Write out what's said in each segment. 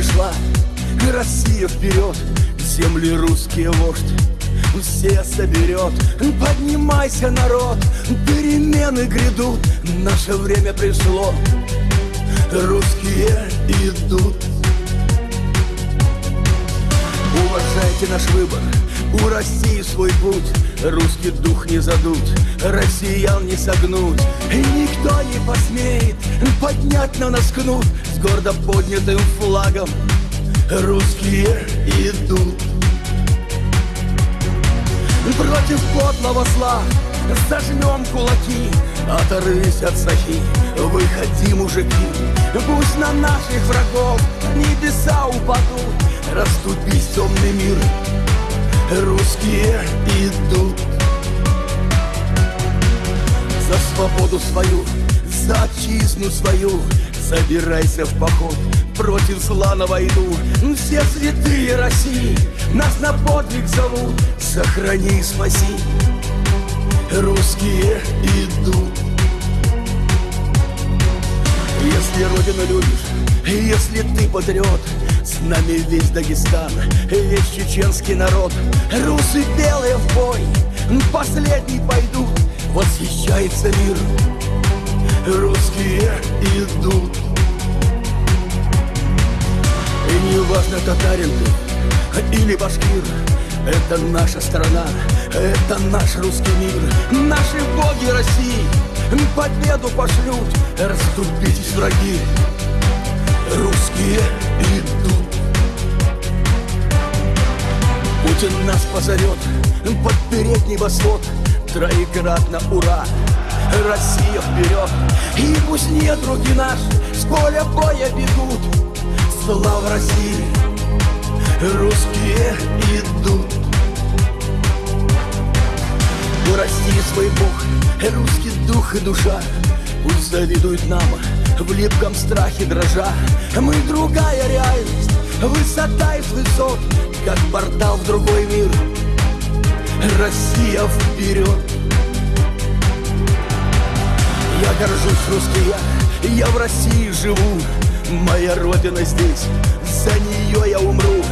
пора пришла Россия вперед, земли русские вождь все соберет. Поднимайся, народ, перемены грядут Наше время пришло, русские идут Уважайте наш выбор, у России свой путь. Русский дух не задут, россиян не согнуть. И никто не посмеет поднять на нас кнут. С гордо поднятым флагом русские идут. Против подлого зла Зажмем кулаки Оторвись от сахи. Выходи, мужики Пусть на наших врагов Небеса упадут. Раступись, темный мир Русские идут. За свободу свою За отчизну свою Собирайся в поход. Против зла на войну Все святые России Нас на подвиг зовут. Сохрани и спаси Русские идут. Если Родину любишь Если ты патриот С нами весь Дагестан Весь чеченский народ. Русы белые в бой Последний пойдут Восхищается мир. Русские идут. И не важно, татарин ты или башкир это наша страна, это наш русский мир Наши боги России. Победу пошлют Расступитесь, враги, русские идут. Путин нас позовет под передний восход. Троекратно ура, Россия вперед! И пусть нет руки наш с поля боя бегут Слава России, русские идут. У России свой бог, русский дух и душа. Пусть завидуют нам в липком страхе дрожа. Мы другая реальность, высота из высот Как портал в другой мир. Россия вперед. Я горжусь русский я, я в России живу Моя родина здесь, за нее я умру.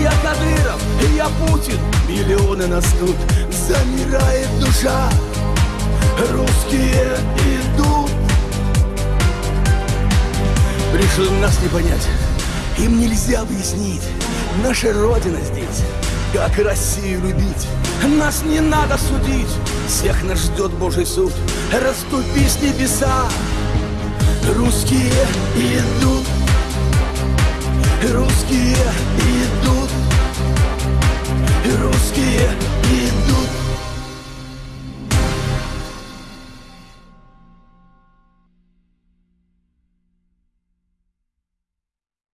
Я Кадыров, я Путин, миллионы нас тут Замирает душа, русские идут. Решил нас не понять, им нельзя объяснить. Наша родина здесь, как Россию любить? Нас не надо судить, всех нас ждет Божий суд. Раступись небеса, русские идут. Русские идут